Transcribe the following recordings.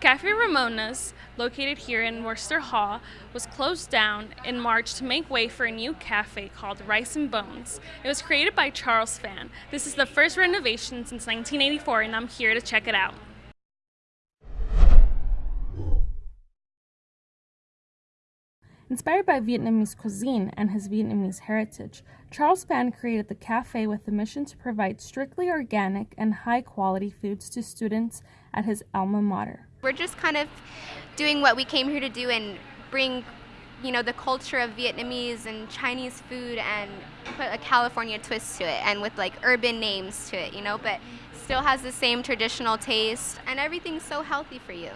Cafe Ramona's, located here in Wurster Hall, was closed down in March to make way for a new cafe called Rice and Bones. It was created by Charles Fan. This is the first renovation since 1984, and I'm here to check it out. Inspired by Vietnamese cuisine and his Vietnamese heritage, Charles Fan created the cafe with the mission to provide strictly organic and high quality foods to students at his alma mater. We're just kind of doing what we came here to do and bring you know the culture of Vietnamese and Chinese food and put a California twist to it and with like urban names to it, you know, but still has the same traditional taste and everything's so healthy for you.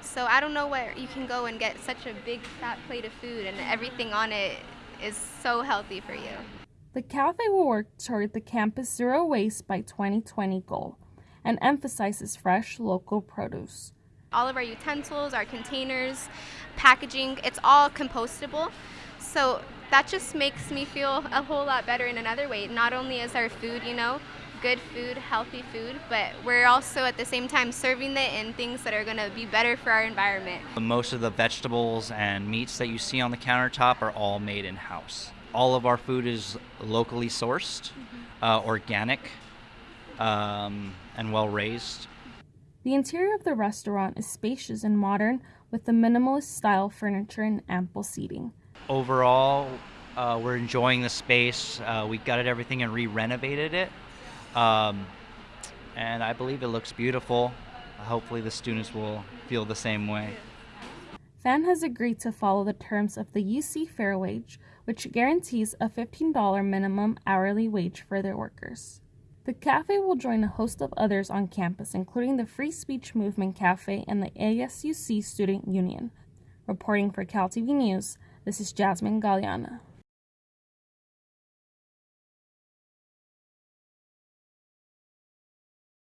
So I don't know where you can go and get such a big fat plate of food and everything on it is so healthy for you. The cafe will work toward the campus zero waste by 2020 goal and emphasizes fresh local produce. All of our utensils, our containers, packaging, it's all compostable. So that just makes me feel a whole lot better in another way. Not only is our food, you know, good food, healthy food, but we're also at the same time serving it in things that are going to be better for our environment. Most of the vegetables and meats that you see on the countertop are all made in house. All of our food is locally sourced, mm-hmm. uh, organic, um, and well raised. The interior of the restaurant is spacious and modern with the minimalist style furniture and ample seating. Overall, uh, we're enjoying the space. Uh, we gutted everything and re renovated it. Um, and I believe it looks beautiful. Hopefully, the students will feel the same way. Fan has agreed to follow the terms of the UC Fair Wage, which guarantees a $15 minimum hourly wage for their workers. The cafe will join a host of others on campus, including the Free Speech Movement Cafe and the ASUC Student Union. Reporting for CalTV News, this is Jasmine Galliana.